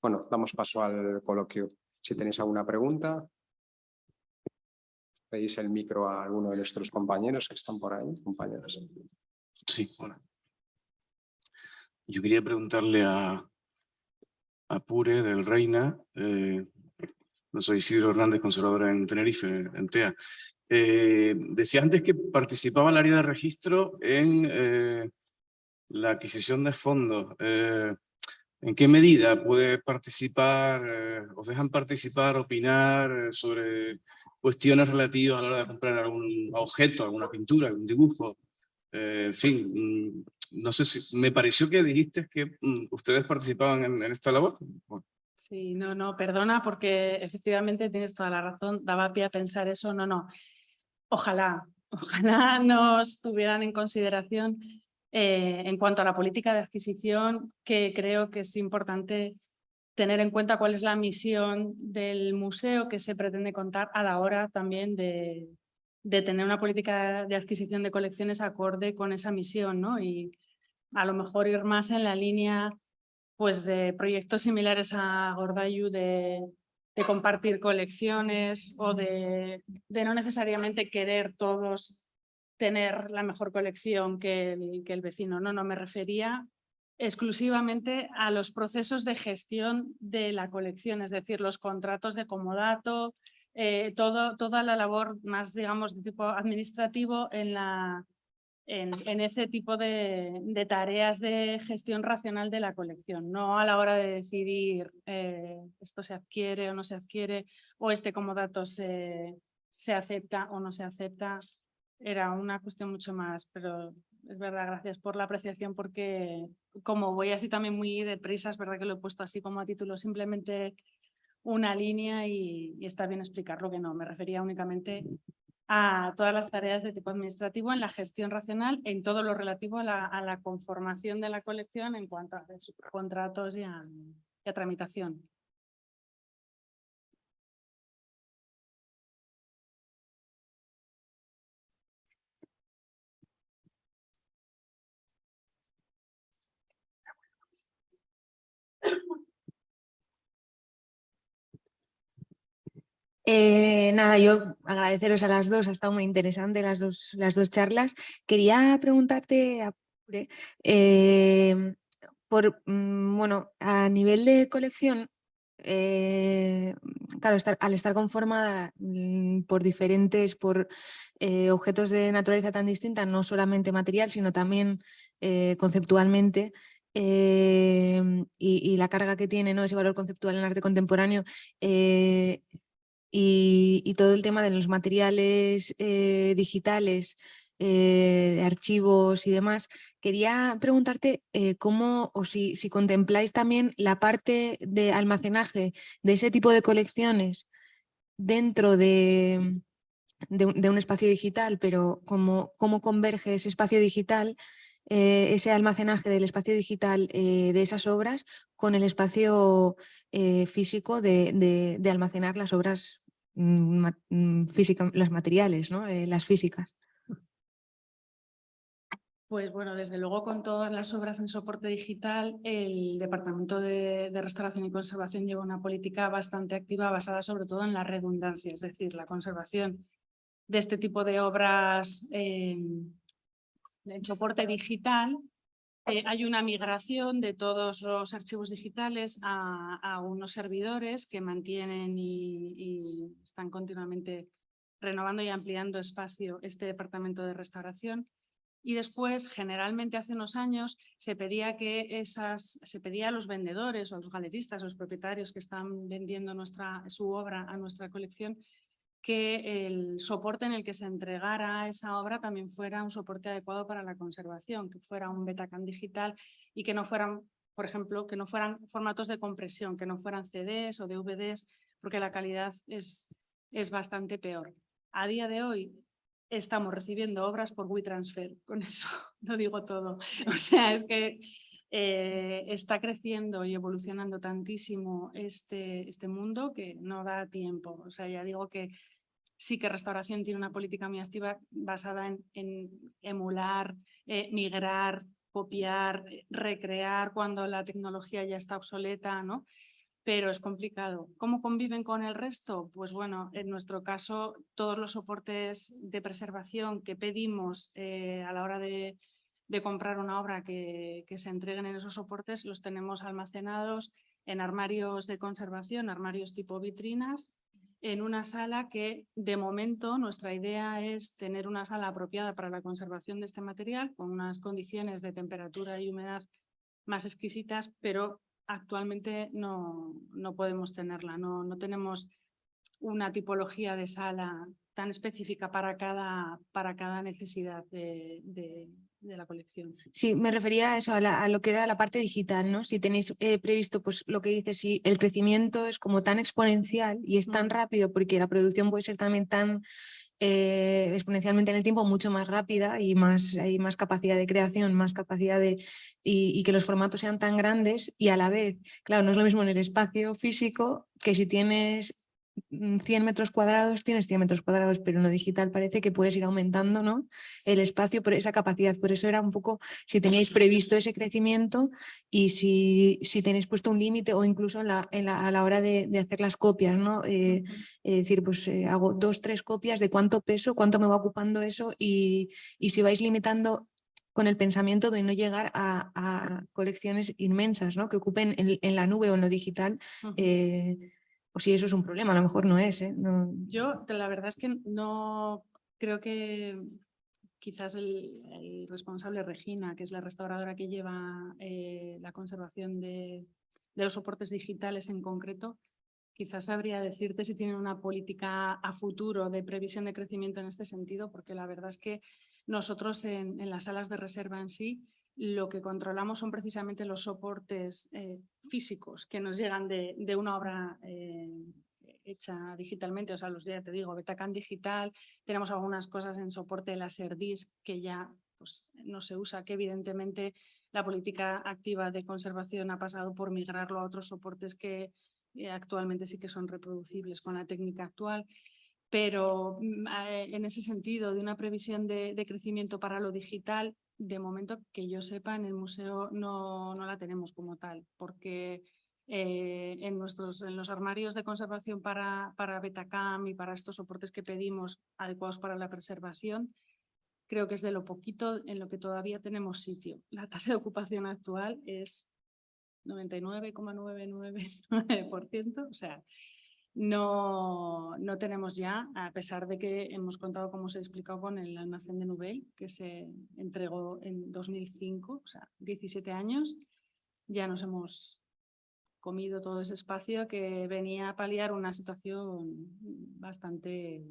Bueno, damos paso al coloquio. Si tenéis alguna pregunta, pedís el micro a alguno de nuestros compañeros que están por ahí, compañeras. Sí, hola. Yo quería preguntarle a, a Pure del Reina, eh, no soy Isidro Hernández, conservador en Tenerife, en TEA. Eh, decía antes que participaba el área de registro en eh, la adquisición de fondos. ¿En qué medida puede participar, eh, os dejan participar, opinar eh, sobre cuestiones relativas a la hora de comprar algún objeto, alguna pintura, algún dibujo? Eh, en fin, mm, no sé si me pareció que dijiste que mm, ustedes participaban en, esta labor. Sí, no, no, perdona porque efectivamente tienes toda la razón, daba pie a pensar eso, no, no. Ojalá, ojalá nos tuvieran en consideración eh, en cuanto a la política de adquisición, que creo que es importante tener en cuenta cuál es la misión del museo que se pretende contar a la hora también de, tener una política de adquisición de colecciones acorde con esa misión, ¿no? Y a lo mejor ir más en la línea pues de proyectos similares a Gordayu de, compartir colecciones o de, no necesariamente querer todos tener la mejor colección que el, que el vecino. No, no, me refería exclusivamente a los procesos de gestión de la colección, es decir, los contratos de comodato, eh, todo, toda la labor más, digamos, de tipo administrativo en la, en, en ese tipo de, de, tareas de gestión racional de la colección, no a la hora de decidir eh, esto se adquiere o no se adquiere o este como dato se, se acepta o no se acepta. Era una cuestión mucho más, pero es verdad, gracias por la apreciación porque como voy así también muy deprisa, es verdad que lo he puesto así como a título simplemente una línea y, y está bien explicarlo que no, me refería únicamente a todas las tareas de tipo administrativo en la gestión racional, en todo lo relativo a la, conformación de la colección en cuanto a contratos y y a tramitación. Eh, nada, yo agradeceros a las dos, ha estado muy interesante las dos, las dos charlas. Quería preguntarte, eh, por, mm, bueno, a nivel de colección, eh, claro, al estar conformada mm, por diferentes, por eh, objetos de naturaleza tan distinta, no solamente material, sino también conceptualmente, y, y, la carga que tiene ¿no? ese valor conceptual en arte contemporáneo, y, todo el tema de los materiales eh, digitales, eh, de archivos y demás, quería preguntarte eh, cómo o si, si, contempláis también la parte de almacenaje de ese tipo de colecciones dentro de, de, un, de un, espacio digital, pero cómo, cómo converge ese espacio digital eh, ese almacenaje del espacio digital eh, de esas obras con el espacio eh, físico de, de, almacenar las obras mm, mm físicas, los materiales, ¿no? Las físicas. Pues bueno, desde luego con todas las obras en soporte digital, el Departamento de, de, Restauración y Conservación lleva una política bastante activa basada sobre todo en la redundancia, es decir, la conservación de este tipo de obras eh, en soporte digital, eh, hay una migración de todos los archivos digitales a, unos servidores que mantienen y, y, están continuamente renovando y ampliando espacio este departamento de restauración. Y después, generalmente hace unos años, se pedía que esas, se pedía a los vendedores o a los galeristas, a los propietarios que están vendiendo nuestra, su obra a nuestra colección, que el soporte en el que se entregara esa obra también fuera un soporte adecuado para la conservación, que fuera un Betacam digital y que no fueran, por ejemplo, que no fueran formatos de compresión, que no fueran CDs o DVDs, porque la calidad es, es bastante peor. A día de hoy estamos recibiendo obras por WeTransfer, con eso lo digo todo. O sea, es que eh, está creciendo y evolucionando tantísimo este, este mundo que no da tiempo. O sea, ya digo que sí que restauración tiene una política muy activa basada en, emular, eh, migrar, copiar, recrear cuando la tecnología ya está obsoleta, ¿no? pero es complicado. ¿Cómo conviven con el resto? Pues bueno, en nuestro caso, todos los soportes de preservación que pedimos eh, a la hora de, de comprar una obra que, que se entreguen en esos soportes, los tenemos almacenados en armarios de conservación, armarios tipo vitrinas, en una sala que de momento nuestra idea es tener una sala apropiada para la conservación de este material con unas condiciones de temperatura y humedad más exquisitas, pero actualmente no, no podemos tenerla, no, no tenemos una tipología de sala tan específica para cada, para cada necesidad de, de, de la colección. Sí, me refería a eso, a, la- a lo que era la parte digital, ¿no? Si tenéis eh, previsto, pues lo que dices, si el crecimiento es como tan exponencial y es tan Mm. rápido, porque la producción puede ser también tan eh, exponencialmente en el tiempo, mucho más rápida y más, hay más capacidad de creación, más capacidad de... Y, y que los formatos sean tan grandes y a la vez, claro, no es lo mismo en el espacio físico que si tienes mm, 100 metros cuadrados, tienes 100 metros cuadrados, pero en lo digital parece que puedes ir aumentando, ¿no? el espacio, por esa capacidad. Por eso era un poco si teníais previsto ese crecimiento y si, si tenéis puesto un límite o incluso en la, en la- a la hora de, de hacer las copias, ¿no? Eh, es decir, pues eh, hago dos, tres copias de cuánto peso, cuánto me va ocupando eso y, y si vais limitando con el pensamiento de no llegar a, a colecciones inmensas, ¿no? Que ocupen en, en la nube o en lo digital, eh, o si eso es un problema, a lo mejor no es, ¿eh? Yo, la verdad es que no creo que quizás el, responsable Regina, que es la restauradora que lleva eh, la conservación de, los soportes digitales en concreto, quizás sabría decirte si tienen una política a futuro de previsión de crecimiento en este sentido, porque la verdad es que nosotros en las salas de reserva en sí lo que controlamos son precisamente los soportes eh, físicos que nos llegan de, de una obra eh, hecha digitalmente, o sea, los ya te digo, Betacam digital, tenemos algunas cosas en soporte Laserdisc que ya pues, no se usa, que evidentemente la política activa de conservación ha pasado por migrarlo a otros soportes que eh, actualmente sí que son reproducibles con la técnica actual. Pero mm, eh, en ese sentido, de una previsión de, crecimiento para lo digital, de momento que yo sepa, en el museo no, no la tenemos como tal, porque eh, en, nuestros, en los armarios de conservación para, para Betacam y para estos soportes que pedimos adecuados para la preservación, creo que es de lo poquito en lo que todavía tenemos sitio. La tasa de ocupación actual es 99,999%, o sea, no, no tenemos ya, a pesar de que hemos contado, como os he explicado, con el almacén de Nubel, que se entregó en 2005, o sea, 17 años, ya nos hemos comido todo ese espacio que venía a paliar una situación bastante,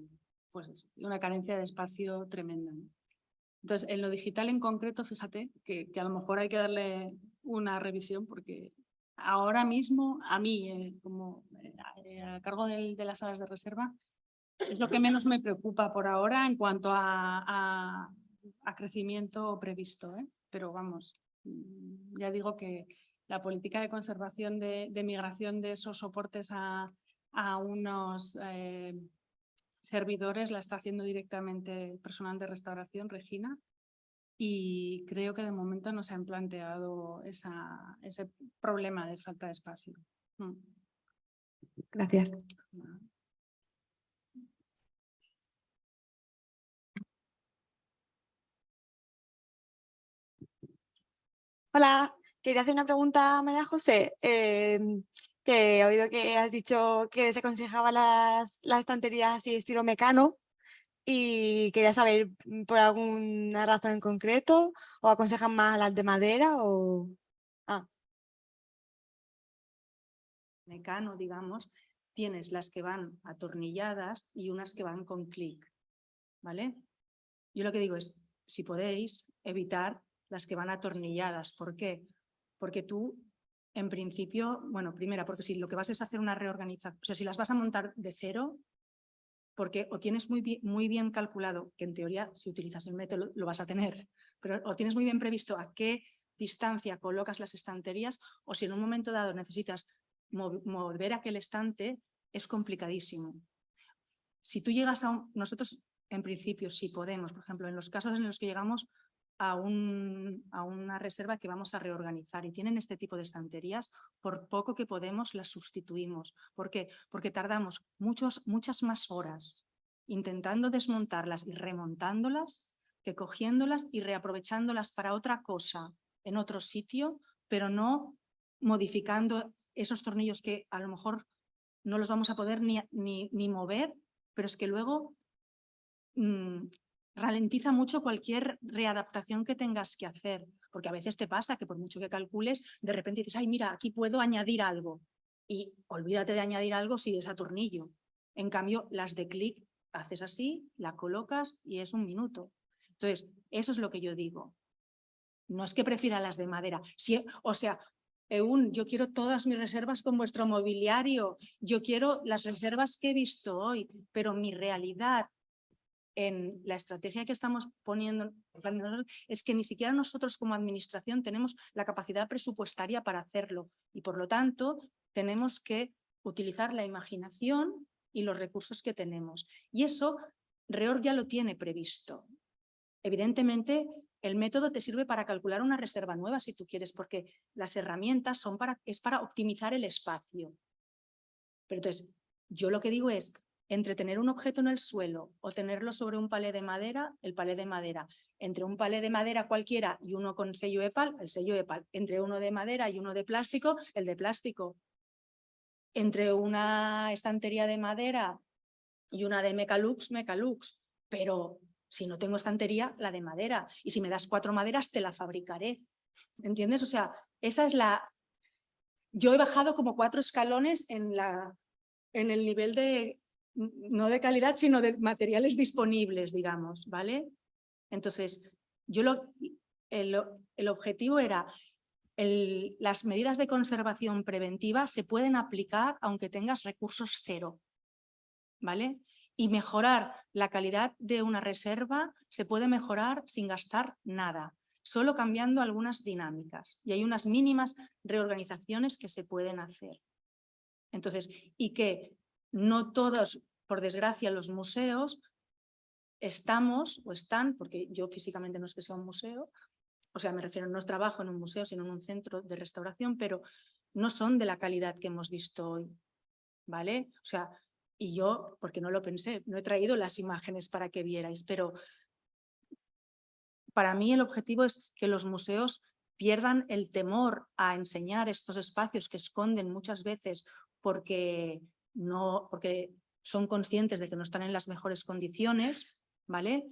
pues una carencia de espacio tremenda. Entonces, en lo digital en concreto, fíjate que a lo mejor hay que darle una revisión porque ahora mismo a mí, eh, como eh, a cargo del- de las salas de reserva, es lo que menos me preocupa por ahora en cuanto a, a- crecimiento previsto. ¿eh? Pero vamos, mm, ya digo que la política de conservación de, de migración de esos soportes a, a unos eh, servidores la está haciendo directamente el personal de restauración, Regina, y creo que de momento no se han planteado esa, ese problema de falta de espacio. Mm. Gracias. Hola, quería hacer una pregunta a María José. em, que he oído que has dicho que se aconsejaba las, las estanterías así estilo mecano y quería saber mm, por alguna razón en concreto o aconsejan más las de madera o... mecano, digamos, tienes las que van atornilladas y unas que van con clic, ¿vale? Yo lo que digo es, si podéis, evitar las que van atornilladas. ¿Por qué? Porque tú, en principio, bueno, primera, porque si lo que vas es hacer una reorganización, o sea, si las vas a montar de cero, porque o tienes muy bien, calculado, que en teoría si utilizas el método lo vas a tener, pero o tienes muy bien previsto a qué distancia colocas las estanterías o si en un momento dado necesitas mov- mover aquel estante es complicadísimo. Si tú llegas a un... Nosotros, en principio, si podemos, por ejemplo, en los casos en los que llegamos, a, un, a una reserva que vamos a reorganizar y tienen este tipo de estanterías, por poco que podemos las sustituimos. ¿Por qué? Porque tardamos muchos, muchas más horas intentando desmontarlas y remontándolas que cogiéndolas y reaprovechándolas para otra cosa en otro sitio, pero no modificando esos tornillos que a lo mejor no los vamos a poder ni, ni, ni mover, pero es que luego mm, ralentiza mucho cualquier readaptación que tengas que hacer, porque a veces te pasa que por mucho que calcules, de repente dices, ay, mira, aquí puedo añadir algo. Y olvídate de añadir algo si es a tornillo. En cambio, las de clic, haces así, la colocas y es un minuto. Entonces, eso es lo que yo digo. No es que prefiera las de madera. Si, o sea, Eun, yo quiero todas mis reservas con vuestro mobiliario, yo quiero las reservas que he visto hoy, pero mi realidad en la estrategia que estamos poniendo es que ni siquiera nosotros como administración tenemos la capacidad presupuestaria para hacerlo y por lo tanto tenemos que utilizar la imaginación y los recursos que tenemos. Y eso REOR ya lo tiene previsto. Evidentemente, el método te sirve para calcular una reserva nueva si tú quieres, porque las herramientas son para, es para optimizar el espacio. Pero entonces, yo lo que digo es, entre tener un objeto en el suelo o tenerlo sobre un palé de madera, el palé de madera. Entre un palé de madera cualquiera y uno con sello EPAL, el sello EPAL. Entre uno de madera y uno de plástico, el de plástico. Entre una estantería de madera y una de Mecalux, Mecalux. Pero si no tengo estantería, la de madera. Y si me das cuatro maderas, te la fabricaré. ¿Entiendes? O sea, esa es la... Yo he bajado como cuatro escalones en, la, en el nivel de, no de calidad, sino de materiales disponibles, digamos, ¿vale? Entonces, yo lo, el, el objetivo era el, las medidas de conservación preventiva se pueden aplicar aunque tengas recursos cero, ¿vale? y mejorar la calidad de una reserva se puede mejorar sin gastar nada, solo cambiando algunas dinámicas. Y hay unas mínimas reorganizaciones que se pueden hacer. Entonces, y que no todos, por desgracia, los museos estamos o están, porque yo físicamente no es que sea un museo, o sea, me refiero, no trabajo en un museo, sino en un centro de restauración, pero no son de la calidad que hemos visto hoy, ¿vale? O sea, y yo, porque no lo pensé, no he traído las imágenes para que vierais, pero para mí el objetivo es que los museos pierdan el temor a enseñar estos espacios que esconden muchas veces porque, no, porque son conscientes de que no están en las mejores condiciones, ¿vale?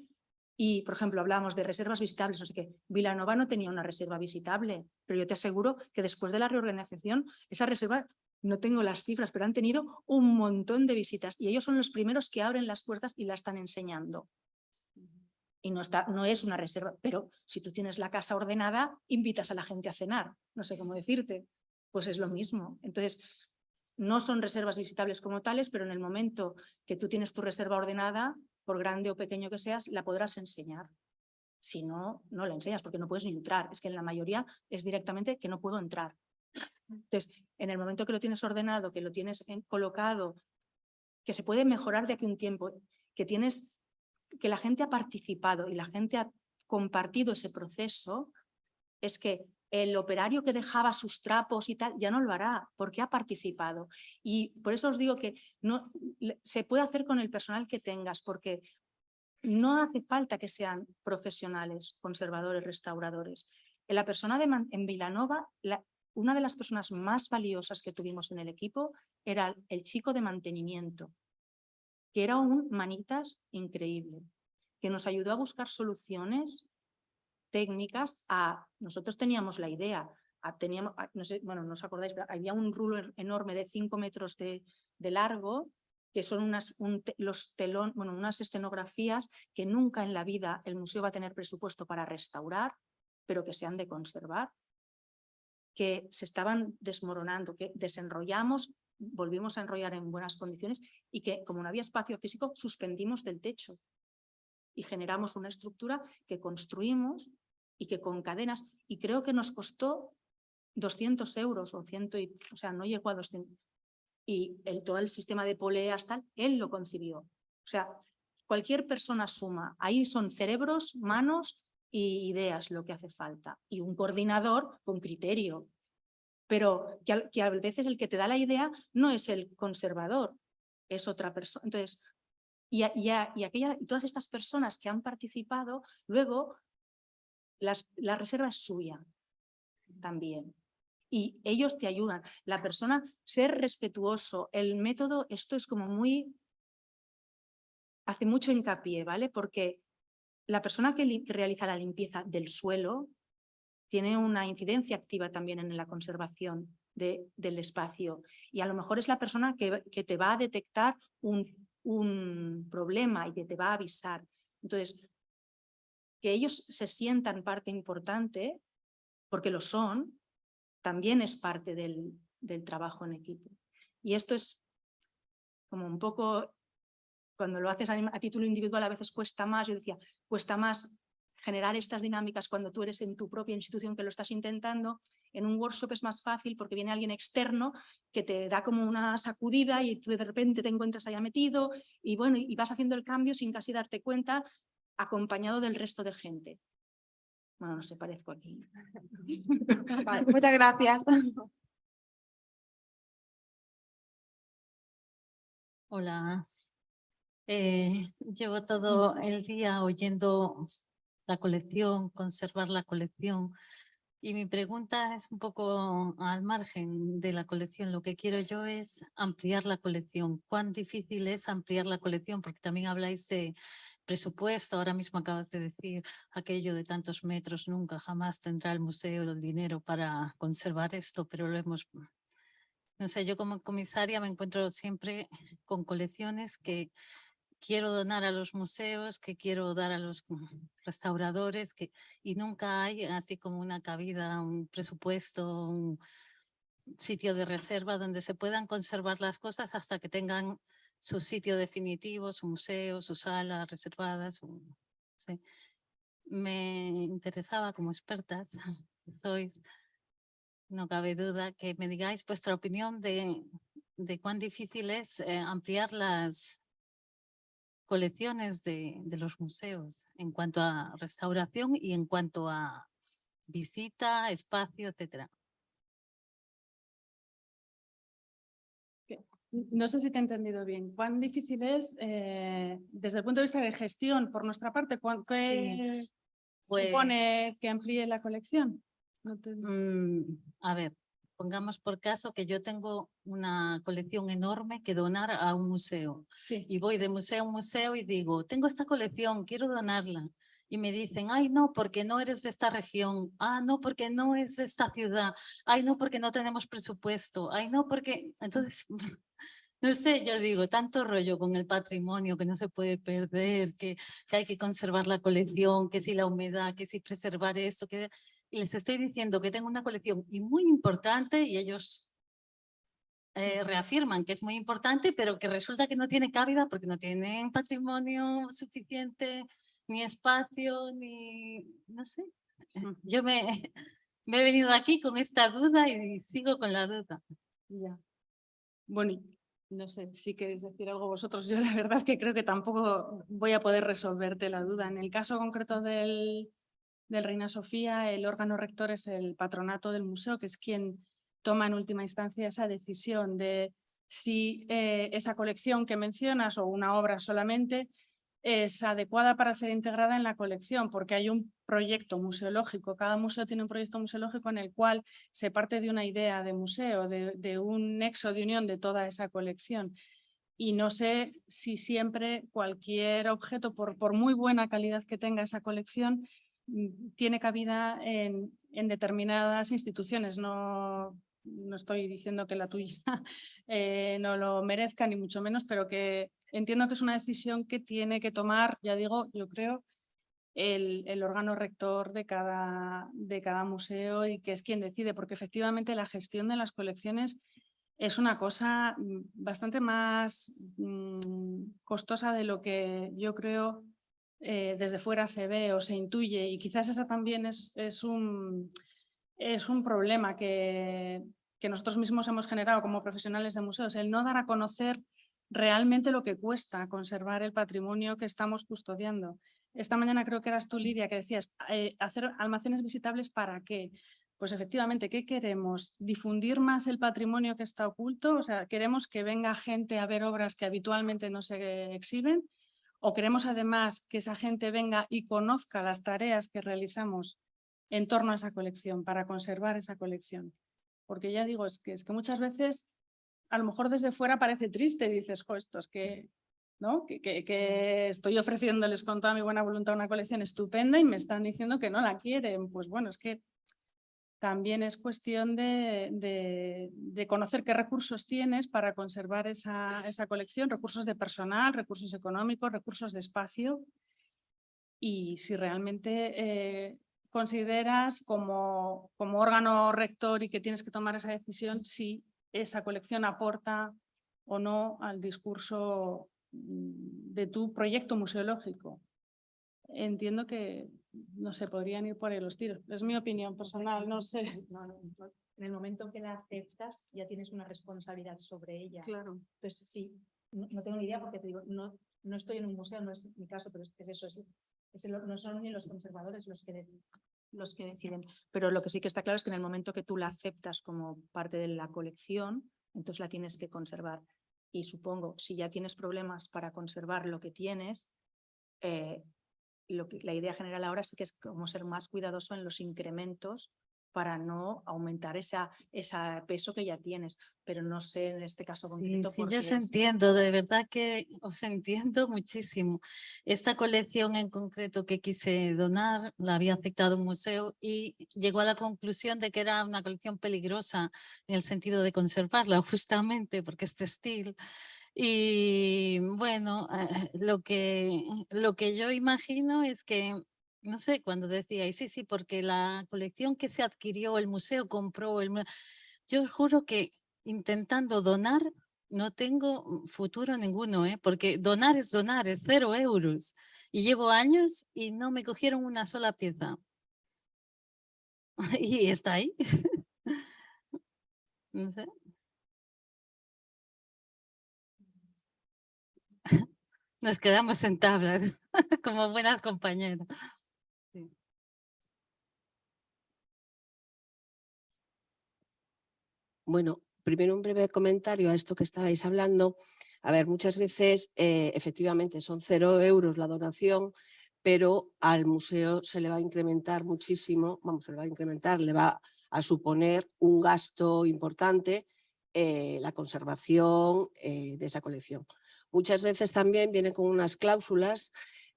Y, por ejemplo, hablamos de reservas visitables, no sé qué. Vilanova no tenía una reserva visitable, pero yo te aseguro que después de la reorganización, esa reserva no tengo las cifras, pero han tenido un montón de visitas y ellos son los primeros que abren las puertas y la están enseñando. Y no, está, no es una reserva, pero si tú tienes la casa ordenada, invitas a la gente a cenar, no sé cómo decirte, pues es lo mismo. Entonces, no son reservas visitables como tales, pero en el momento que tú tienes tu reserva ordenada, por grande o pequeño que seas, la podrás enseñar. Si no, no la enseñas porque no puedes ni entrar. Es que en la mayoría es directamente que no puedo entrar. Entonces, en el momento que lo tienes ordenado, que lo tienes colocado, que se puede mejorar de aquí un tiempo, que tienes que la gente ha participado y la gente ha compartido ese proceso, es que el operario que dejaba sus trapos y tal, ya no lo hará porque ha participado. Y por eso os digo que no, se puede hacer con el personal que tengas, porque no hace falta que sean profesionales, conservadores, restauradores. En la persona de, en Vilanova, la, una de las personas más valiosas que tuvimos en el equipo era el chico de mantenimiento, que era un manitas increíble, que nos ayudó a buscar soluciones técnicas a... Nosotros teníamos la idea, teníamos, no sé, bueno, no os acordáis, pero había un rulo enorme de 5 metros de, largo, que son unas, los telón, bueno, unas escenografías que nunca en la vida el museo va a tener presupuesto para restaurar, pero que se han de conservar que se estaban desmoronando, que desenrollamos, volvimos a enrollar en buenas condiciones y que como no había espacio físico, suspendimos del techo y generamos una estructura que construimos y que con cadenas, y creo que nos costó 200 euros o ciento y, o sea, no llegó a 200, y el, todo el sistema de poleas tal, él lo concibió. O sea, cualquier persona suma, ahí son cerebros, manos y ideas lo que hace falta y un coordinador con criterio. Pero que a, que a veces el que te da la idea no es el conservador, es otra persona. Entonces, y, a- y aquella, y todas estas personas que han participado, luego la reserva es suya también. Y ellos te ayudan. La persona, ser respetuoso, el método, esto es como muy, hace mucho hincapié, ¿vale? Porque la persona que realiza la limpieza del suelo tiene una incidencia activa también en la conservación de- del espacio. Y a lo mejor es la persona que, que te va a detectar un, un problema y que te va a avisar. Entonces, que ellos se sientan parte importante, porque lo son, también es parte del, del trabajo en equipo. Y esto es como un poco, cuando lo haces a, título individual a veces cuesta más, yo decía, cuesta más generar estas dinámicas cuando tú eres en tu propia institución que lo estás intentando, en un workshop es más fácil porque viene alguien externo que te da como una sacudida y tú de repente te encuentras allá metido y bueno, y vas haciendo el cambio sin casi darte cuenta acompañado del resto de gente. Bueno, no sé, parezco aquí. Vale, muchas gracias. Hola. Eh, llevo todo el día oyendo la colección, conservar la colección. Y mi pregunta es un poco al margen de la colección. Lo que quiero yo es ampliar la colección. ¿Cuán difícil es ampliar la colección? Porque también habláis de presupuesto. Ahora mismo acabas de decir aquello de tantos metros. Nunca, jamás tendrá el museo el dinero para conservar esto, pero lo hemos no sé, yo como comisaria me encuentro siempre con colecciones que quiero donar a los museos, que quiero dar a los restauradores, que, y nunca hay así como una cabida, un presupuesto, un sitio de reserva donde se puedan conservar las cosas hasta que tengan su sitio definitivo, su museo, su sala reservada. su- sí. Me interesaba como expertas, sois, no cabe duda que me digáis vuestra opinión de, de cuán difícil es eh, ampliar las colecciones de, de los museos en cuanto a restauración y en cuanto a visita, espacio, etcétera. No sé si te he entendido bien. ¿Cuán difícil es, eh, desde el punto de vista de gestión, por nuestra parte, qué Pues, supone que amplíe la colección? No te- mm, a ver, pongamos por caso que yo tengo una colección enorme que donar a un museo. Sí, y voy de museo a museo y digo, tengo esta colección, quiero donarla. Y me dicen, ay, no, porque no eres de esta región. Ah, no, porque no es de esta ciudad. Ay, no, porque no tenemos presupuesto. Ay, no, porque... Entonces, no sé, yo digo, tanto rollo con el patrimonio que no se puede perder, que, que hay que conservar la colección, que si la humedad, que si preservar esto, que... Les estoy diciendo que tengo una colección y muy importante y ellos eh, reafirman que es muy importante, pero que resulta que no tiene cabida porque no tienen patrimonio suficiente, ni espacio, ni no sé. Yo me, me he venido aquí con esta duda y sigo con la duda. ya. Bueno, no sé si queréis decir algo vosotros. Yo la verdad es que creo que tampoco voy a poder resolverte la duda. En el caso concreto del, del Reina Sofía, el órgano rector es el patronato del museo, que es quien toma en última instancia esa decisión de si eh, esa colección que mencionas o una obra solamente es adecuada para ser integrada en la colección, porque hay un proyecto museológico. Cada museo tiene un proyecto museológico en el cual se parte de una idea de museo, de, un nexo de unión de toda esa colección. Y no sé si siempre cualquier objeto, por, muy buena calidad que tenga esa colección, tiene cabida en, en determinadas instituciones. No, no estoy diciendo que la tuya eh, no lo merezca, ni mucho menos, pero que entiendo que es una decisión que tiene que tomar, ya digo, yo creo, el, el órgano rector de cada, de cada museo y que es quien decide, porque efectivamente la gestión de las colecciones es una cosa mm, bastante más mm, costosa de lo que yo creo eh, desde fuera se ve o se intuye y quizás esa también es, es, un, es un problema que, que nosotros mismos hemos generado como profesionales de museos, el no dar a conocer realmente lo que cuesta conservar el patrimonio que estamos custodiando. esta mañana creo que eras tú, Lidia, que decías, eh, hacer almacenes visitables para qué. Pues efectivamente, ¿qué queremos? ¿Difundir más el patrimonio que está oculto? O sea, ¿queremos que venga gente a ver obras que habitualmente no se exhiben? ¿O queremos además que esa gente venga y conozca las tareas que realizamos en torno a esa colección, para conservar esa colección? Porque ya digo, es que, es que muchas veces, a lo mejor desde fuera parece triste, dices, jo, esto es que, ¿no? Que, que, que estoy ofreciéndoles con toda mi buena voluntad una colección estupenda y me están diciendo que no la quieren. Pues bueno, es que también es cuestión de, conocer qué recursos tienes para conservar esa, esa, colección, recursos de personal, recursos económicos, recursos de espacio y si realmente eh, consideras como, como órgano rector y que tienes que tomar esa decisión si esa colección aporta o no al discurso mm, de tu proyecto museológico. Entiendo que, no se podrían ir por ahí los tiros. Es mi opinión personal, no sé. En el momento que la aceptas, ya tienes una responsabilidad sobre ella. Claro. Entonces, sí, no, tengo ni idea porque te digo, no, no estoy en un museo, no es mi caso, pero es, eso, es, no son ni los conservadores los que, los que deciden. Pero lo que sí que está claro es que en el momento que tú la aceptas como parte de la colección, entonces la tienes que conservar. Y supongo, si ya tienes problemas para conservar lo que tienes, eh, lo que, la idea general ahora sí que es como ser más cuidadoso en los incrementos para no aumentar ese peso que ya tienes, pero no sé en este caso concreto. Sí, yo os entiendo, de verdad que os entiendo muchísimo. Esta colección en concreto que quise donar, la había aceptado un museo y llegó a la conclusión de que era una colección peligrosa en el sentido de conservarla justamente porque es textil y bueno, eh, lo, que, lo que yo imagino es que, no sé, cuando decía, y sí, sí, porque la colección que se adquirió, el museo compró, el, yo os juro que intentando donar no tengo futuro ninguno, ¿eh? porque donar es donar, es cero euros. Y llevo años y no me cogieron una sola pieza. y está ahí. no sé. Nos quedamos en tablas, como buenas compañeras. Bueno, primero un breve comentario a esto que estabais hablando. A ver, muchas veces eh, efectivamente son cero euros la donación, pero al museo se le va a incrementar muchísimo, vamos, se le va a incrementar, le va a suponer un gasto importante eh, la conservación eh, de esa colección muchas veces también vienen con unas cláusulas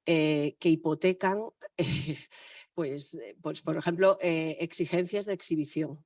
eh, que hipotecan, pues, eh, pues, por ejemplo, eh, exigencias de exhibición.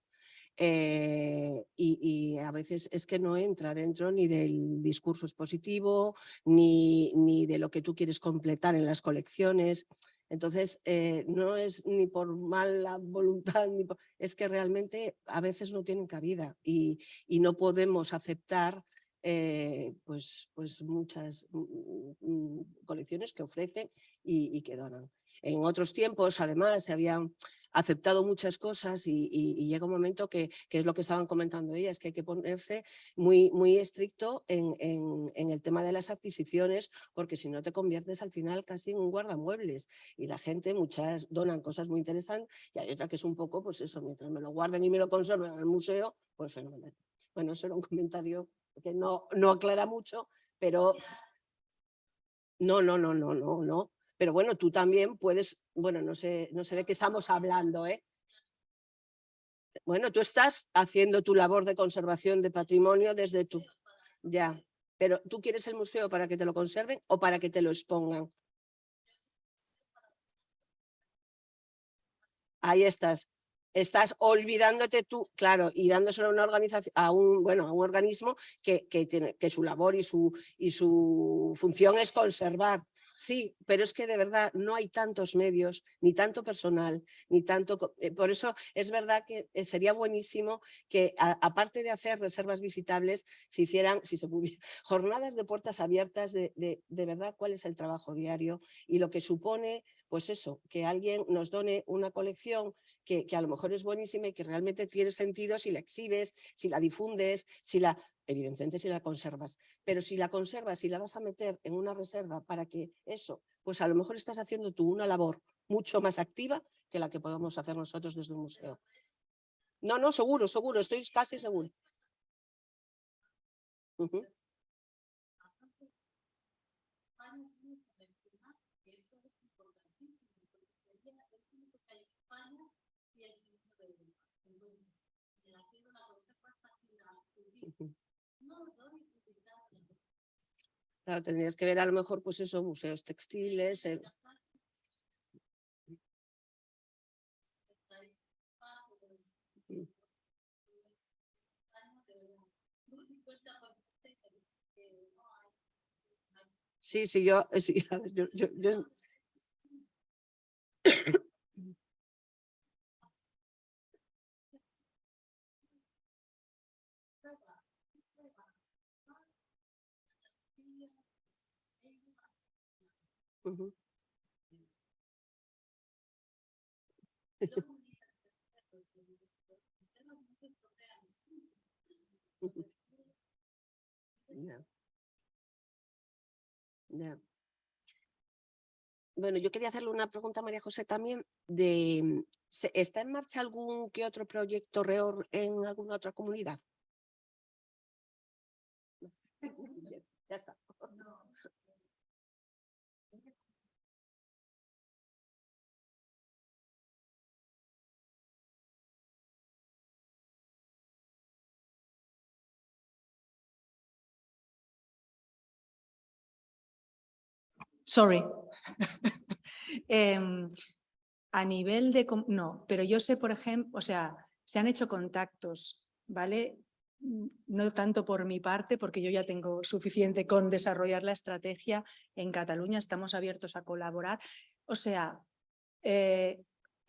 y, a veces es que no entra dentro ni del discurso expositivo, ni, ni de lo que tú quieres completar en las colecciones. Entonces, no es ni por mala voluntad, ni es que realmente a veces no tienen cabida y, y no podemos aceptar eh, pues, pues muchas mm, mm, colecciones que ofrecen y, que donan. En otros tiempos, además, se habían aceptado muchas cosas y, llega un momento que, que, es lo que estaban comentando ellas, que hay que ponerse muy, muy estricto en, en, el tema de las adquisiciones, porque si no te conviertes al final casi en un guardamuebles y la gente, muchas donan cosas muy interesantes y hay otra que es un poco, pues eso, mientras me lo guarden y me lo conserven en el museo, pues fenomenal. Bueno, eso era un comentario que no, no aclara mucho, pero no, no, no, no, no, no. Pero bueno, tú también puedes, bueno, no sé, no sé de qué estamos hablando, ¿eh? Bueno, tú estás haciendo tu labor de conservación de patrimonio desde tu... Ya, pero ¿tú quieres el museo para que te lo conserven o para que te lo expongan? Ahí estás estás olvidándote tú, claro, y dándoselo a una organización, a un, bueno, a un organismo que, que, tiene, que su labor y su, y su función es conservar. Sí, pero es que de verdad no hay tantos medios, ni tanto personal, ni tanto... Eh, por eso es verdad que eh, sería buenísimo que aparte de hacer reservas visitables, se hicieran, si se pudiera, jornadas de puertas abiertas de, de, de verdad cuál es el trabajo diario y lo que supone pues eso, que alguien nos done una colección que, a lo mejor es buenísima y que realmente tiene sentido si la exhibes, si la difundes, si la, evidentemente si la conservas, pero si la conservas y la vas a meter en una reserva para que eso pues a lo mejor estás haciendo tú una labor mucho más activa que la que podemos hacer nosotros desde un museo. No, no, seguro, seguro, estoy casi seguro. Claro, tendrías que ver a lo mejor, pues eso, museos textiles. el- Mm. Sí, sí, yo, sí, yo, yo- yo- Ujú. Ujú. Ya. Ya. Bueno, yo quería hacerle una pregunta a María José también de, mm, ¿se- ¿está en marcha algún que otro proyecto REOR en alguna otra comunidad? Sorry. Em, a nivel de... No, pero yo sé, por ejemplo, o sea, se han hecho contactos, ¿vale? Mm, No tanto por mi parte, porque yo ya tengo suficiente con desarrollar la estrategia. En Cataluña estamos abiertos a colaborar. O sea, eh,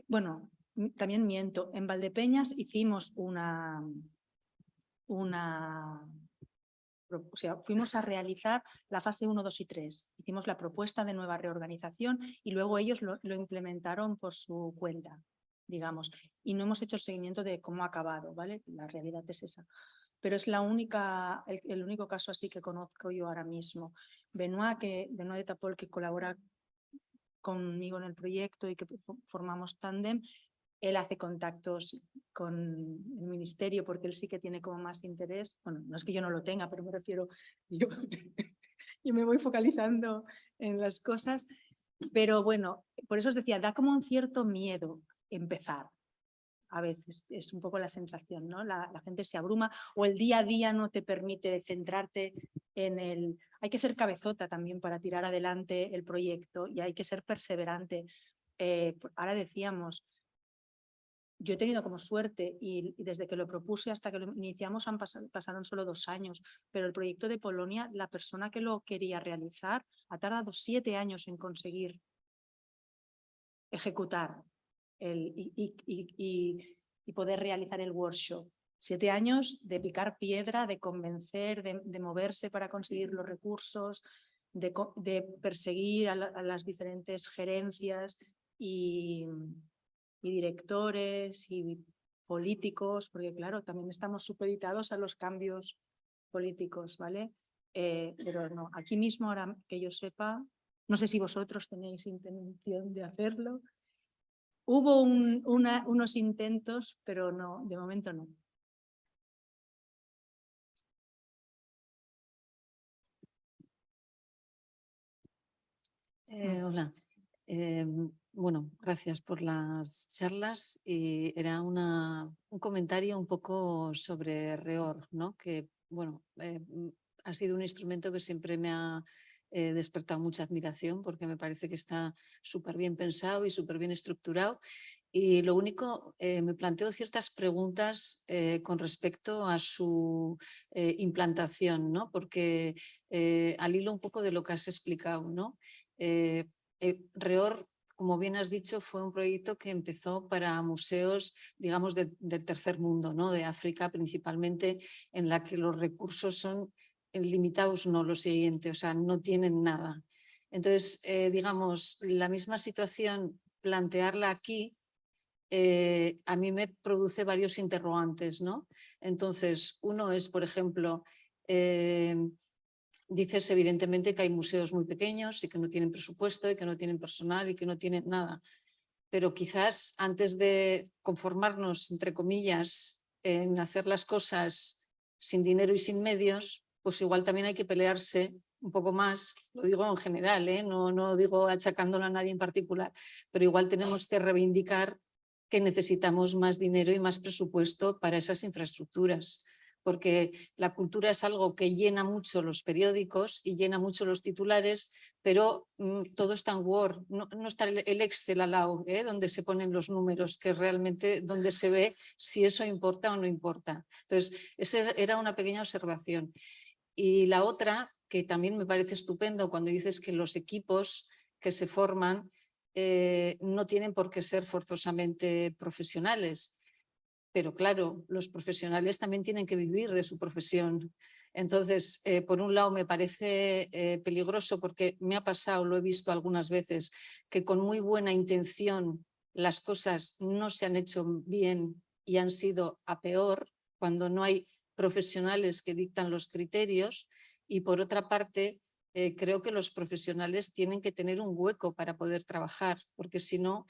bueno, también miento. En Valdepeñas hicimos una... una o sea, fuimos a realizar la fase 1, 2 y 3. Hicimos la propuesta de nueva reorganización y luego ellos lo, lo implementaron por su cuenta, digamos. Y no hemos hecho el seguimiento de cómo ha acabado, ¿vale? La realidad es esa. Pero es la única, el, el único caso así que conozco yo ahora mismo. Benoit, que, Benoit de Tapol, que colabora conmigo en el proyecto y que fo- formamos tándem, él hace contactos con el ministerio porque él sí que tiene como más interés. Bueno, no es que yo no lo tenga, pero me refiero, yo, yo me voy focalizando en las cosas. Pero bueno, por eso os decía, da como un cierto miedo empezar. A veces es un poco la sensación, ¿no? La, la gente se abruma o el día a día no te permite centrarte en el... Hay que ser cabezota también para tirar adelante el proyecto y hay que ser perseverante. Eh, ahora decíamos, yo he tenido como suerte y, desde que lo propuse hasta que lo iniciamos han pasado, pasaron solo dos años, pero el proyecto de Polonia, la persona que lo quería realizar ha tardado siete años en conseguir ejecutar el, y, y- y- poder realizar el workshop. Siete años de picar piedra, de convencer, de, de moverse para conseguir los recursos, de, de perseguir a las diferentes gerencias y, y directores y políticos, porque claro, también estamos supeditados a los cambios políticos, ¿vale? Eh, pero no, aquí mismo, ahora que yo sepa, no sé si vosotros tenéis intención de hacerlo. Hubo unos intentos, pero no, de momento no. Eh, hola. Em, bueno, gracias por las charlas. Y era una, un comentario un poco sobre REOR, ¿no? que bueno, eh, mm, ha sido un instrumento que siempre me ha eh, despertado mucha admiración porque me parece que está súper bien pensado y súper bien estructurado. Y lo único, eh, me planteo ciertas preguntas eh, con respecto a su eh, implantación, ¿no? porque eh, al hilo un poco de lo que has explicado, ¿no? Eh, eh, REOR, como bien has dicho, fue un proyecto que empezó para museos, digamos, de- del tercer mundo, ¿no? de África principalmente, en la que los recursos son limitados, no lo siguiente, o sea, no tienen nada. Entonces, eh, digamos, la misma situación, plantearla aquí, eh, a mí me produce varios interrogantes, ¿no? Entonces, uno es, por ejemplo, eh, dices evidentemente que hay museos muy pequeños y que no tienen presupuesto y que no tienen personal y que no tienen nada. Pero quizás antes de conformarnos, entre comillas, en hacer las cosas sin dinero y sin medios, pues igual también hay que pelearse un poco más, lo digo en general, ¿eh? no, no digo achacándolo a nadie en particular, pero igual tenemos que reivindicar que necesitamos más dinero y más presupuesto para esas infraestructuras, porque la cultura es algo que llena mucho los periódicos y llena mucho los titulares, pero mm, todo está en Word, no, está el, Excel al lado, ¿eh? donde se ponen los números, que realmente donde se ve si eso importa o no importa. Entonces, esa era una pequeña observación. Y la otra, que también me parece estupendo cuando dices que los equipos que se forman eh, no tienen por qué ser forzosamente profesionales. Pero claro, los profesionales también tienen que vivir de su profesión. Entonces, eh, por un lado me parece eh, peligroso porque me ha pasado, lo he visto algunas veces, que con muy buena intención las cosas no se han hecho bien y han sido a peor cuando no hay profesionales que dictan los criterios y por otra parte eh, creo que los profesionales tienen que tener un hueco para poder trabajar, porque si no,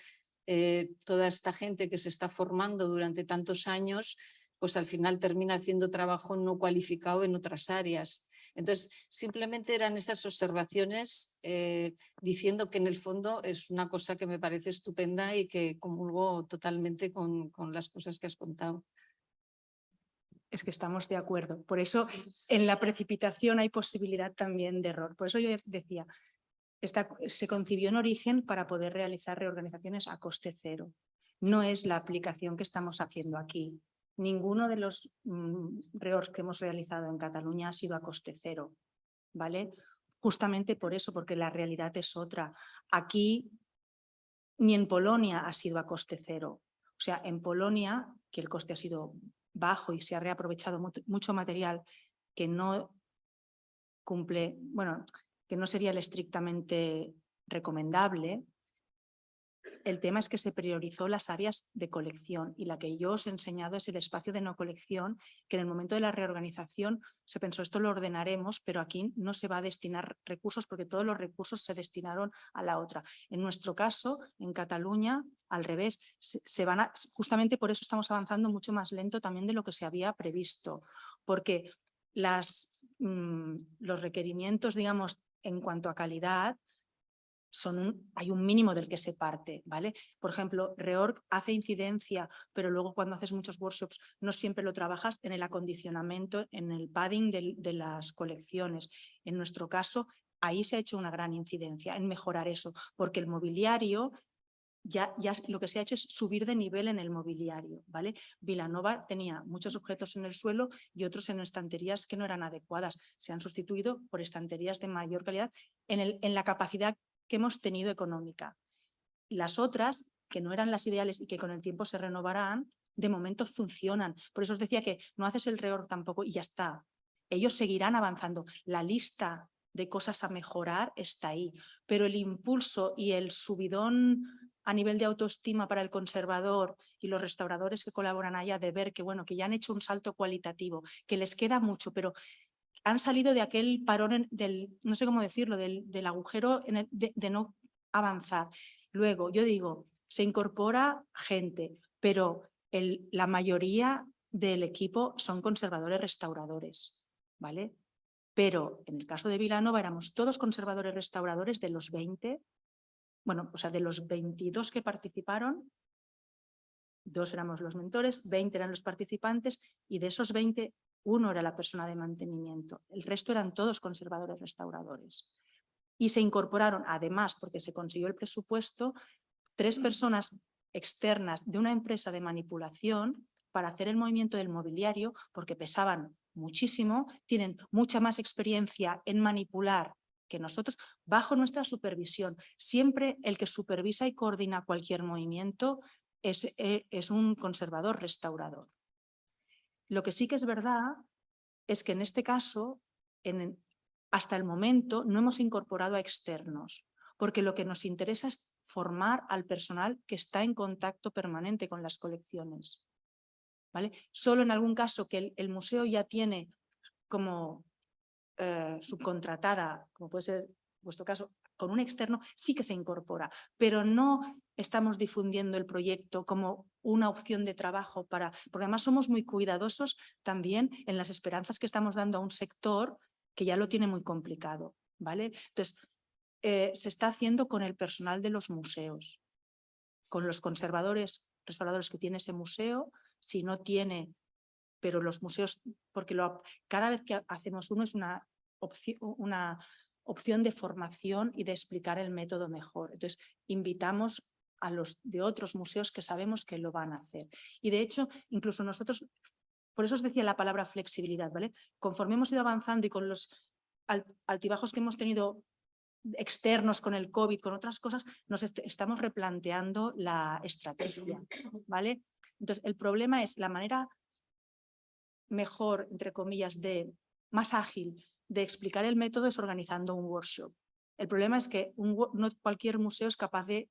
eh, toda esta gente que se está formando durante tantos años, pues al final termina haciendo trabajo no cualificado en otras áreas. Entonces, simplemente eran esas observaciones eh, diciendo que en el fondo es una cosa que me parece estupenda y que comulgo totalmente con, con las cosas que has contado es que estamos de acuerdo. Por eso en la precipitación hay posibilidad también de error. Por eso yo decía, se concibió en origen para poder realizar reorganizaciones a coste cero. No es la aplicación que estamos haciendo aquí. Ninguno de los mm, que hemos realizado en Cataluña ha sido a coste cero. ¿vale? Justamente por eso, porque la realidad es otra. Aquí ni en Polonia ha sido a coste cero. O sea, en Polonia, que el coste ha sido bajo y se ha reaprovechado mucho material que no cumple, bueno, que no sería el estrictamente recomendable, el tema es que se priorizó las áreas de colección y la que yo os he enseñado es el espacio de no colección, que en el momento de la reorganización se pensó esto lo ordenaremos, pero aquí no se va a destinar recursos porque todos los recursos se destinaron a la otra. En nuestro caso, en Cataluña, al revés, se, van justamente por eso estamos avanzando mucho más lento también de lo que se había previsto, porque las, mm, los requerimientos, digamos, en cuanto a calidad, son hay un mínimo del que se parte, ¿vale? Por ejemplo, Reorg hace incidencia, pero luego cuando haces muchos workshops no siempre lo trabajas en el acondicionamiento, en el padding de, las colecciones. En nuestro caso, ahí se ha hecho una gran incidencia en mejorar eso, porque el mobiliario ya, ya, lo que se ha hecho es subir de nivel en el mobiliario, ¿vale? Vilanova tenía muchos objetos en el suelo y otros en estanterías que no eran adecuadas. Se han sustituido por estanterías de mayor calidad en, el, en la capacidad que hemos tenido económica. Las otras, que no eran las ideales y que con el tiempo se renovarán, de momento funcionan. Por eso os decía que no haces el reorg tampoco y ya está. Ellos seguirán avanzando. La lista de cosas a mejorar está ahí, pero el impulso y el subidón a nivel de autoestima para el conservador y los restauradores que colaboran allá de ver que, bueno, que ya han hecho un salto cualitativo, que les queda mucho, pero han salido de aquel parón, del, no sé cómo decirlo, del, agujero de, no avanzar. Luego, yo digo, se incorpora gente, pero la mayoría del equipo son conservadores restauradores, ¿vale? Pero en el caso de Vilanova éramos todos conservadores restauradores de los 20, bueno, o sea, de los 22 que participaron, dos éramos los mentores, 20 eran los participantes y de esos 20 uno era la persona de mantenimiento, el resto eran todos conservadores restauradores. Y se incorporaron, además, porque se consiguió el presupuesto, tres personas externas de una empresa de manipulación para hacer el movimiento del mobiliario, porque pesaban muchísimo, tienen mucha más experiencia en manipular que nosotros, bajo nuestra supervisión. Siempre el que supervisa y coordina cualquier movimiento es, eh, es un conservador restaurador. Lo que sí que es verdad es que en este caso, hasta el momento, no hemos incorporado a externos, porque lo que nos interesa es formar al personal que está en contacto permanente con las colecciones. ¿vale? Solo en algún caso que el, museo ya tiene como eh, subcontratada, como puede ser vuestro caso, con un externo, sí que se incorpora, pero no estamos difundiendo el proyecto como una opción de trabajo para, porque además somos muy cuidadosos también en las esperanzas que estamos dando a un sector que ya lo tiene muy complicado, ¿vale? Entonces, eh, se está haciendo con el personal de los museos, con los conservadores, restauradores que tiene ese museo, si no tiene, pero los museos, porque cada vez que hacemos uno es una, opción, una opción de formación y de explicar el método mejor. Entonces, invitamos a los de otros museos que sabemos que lo van a hacer. Y de hecho, incluso nosotros, por eso os decía la palabra flexibilidad, ¿vale? Conforme hemos ido avanzando y con los altibajos que hemos tenido externos con el COVID, con otras cosas, nos estamos replanteando la estrategia, ¿vale? Entonces, el problema es la manera mejor, entre comillas, de más ágil de explicar el método es organizando un workshop. El problema es que no cualquier museo es capaz de,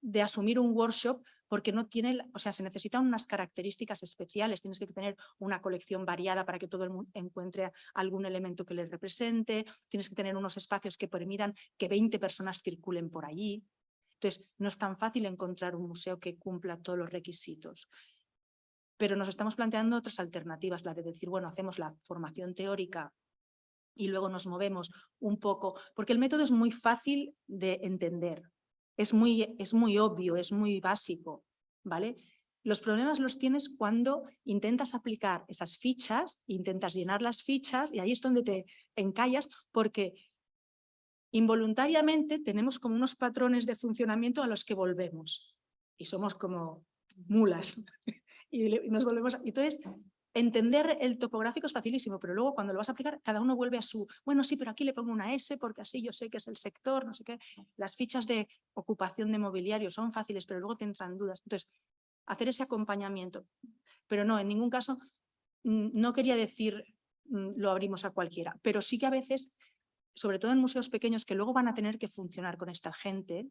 de asumir un workshop porque no tiene, o sea, se necesitan unas características especiales, tienes que tener una colección variada para que todo el mundo encuentre algún elemento que le represente, tienes que tener unos espacios que permitan que 20 personas circulen por allí. Entonces, no es tan fácil encontrar un museo que cumpla todos los requisitos pero nos estamos planteando otras alternativas, la de decir, bueno, hacemos la formación teórica y luego nos movemos un poco, porque el método es muy fácil de entender, es muy, es muy obvio, es muy básico, ¿vale? Los problemas los tienes cuando intentas aplicar esas fichas, intentas llenar las fichas y ahí es donde te encallas porque involuntariamente tenemos como unos patrones de funcionamiento a los que volvemos y somos como mulas y nos volvemos... Entonces, entender el topográfico es facilísimo, pero luego cuando lo vas a aplicar, cada uno vuelve a su, bueno, sí, pero aquí le pongo una S porque así yo sé que es el sector, no sé qué. Las fichas de ocupación de mobiliario son fáciles, pero luego te entran dudas. Entonces, hacer ese acompañamiento. Pero no, en ningún caso, mm, no quería decir mm, lo abrimos a cualquiera, pero sí que a veces, sobre todo en museos pequeños que luego van a tener que funcionar con esta gente,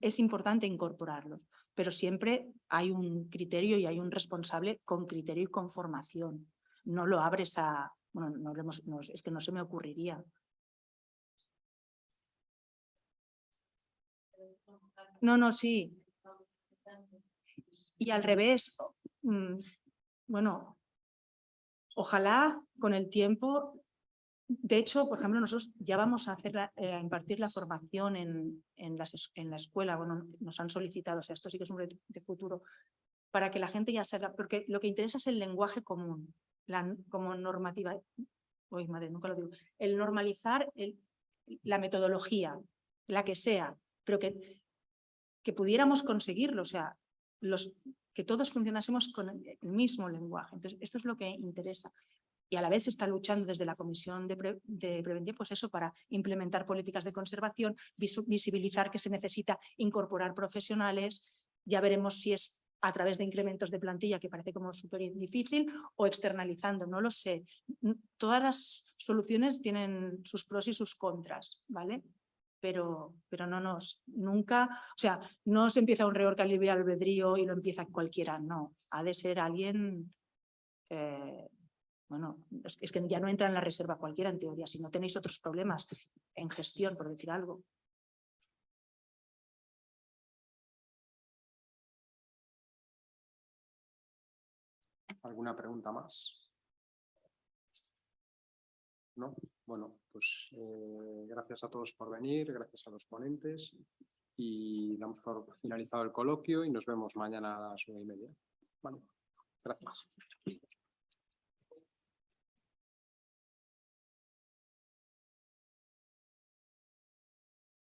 es importante incorporarlos pero siempre hay un criterio y hay un responsable con criterio y con formación. No lo abres a... Bueno, no, no es que no se me ocurriría. No, no, sí. Y al revés, mm, bueno, ojalá con el tiempo de hecho, por ejemplo, nosotros ya vamos a, hacer eh, impartir la formación en, en, en, la escuela, bueno, nos han solicitado, o sea, esto sí que es un reto de futuro, para que la gente ya sepa, porque lo que interesa es el lenguaje común, como normativa, uy, madre, nunca lo digo, el normalizar la metodología, la que sea, pero que, que pudiéramos conseguirlo, o sea, los, que todos funcionásemos con el mismo lenguaje. Entonces, esto es lo que interesa y a la vez se está luchando desde la Comisión de, Prevención pues eso, para implementar políticas de conservación, visibilizar que se necesita incorporar profesionales, ya veremos si es a través de incrementos de plantilla, que parece como súper difícil, o externalizando, no lo sé. Todas las soluciones tienen sus pros y sus contras, ¿vale? Pero, pero no nos, nunca, o sea, no se empieza un reorg libre albedrío y lo empieza cualquiera, no. Ha de ser alguien eh, bueno, es que ya no entra en la reserva cualquiera en teoría, si no tenéis otros problemas en gestión, por decir algo. ¿Alguna pregunta más? ¿No? Bueno, pues eh, gracias a todos por venir, gracias a los ponentes y damos por finalizado el coloquio y nos vemos mañana a las nueve y media. Vale, gracias.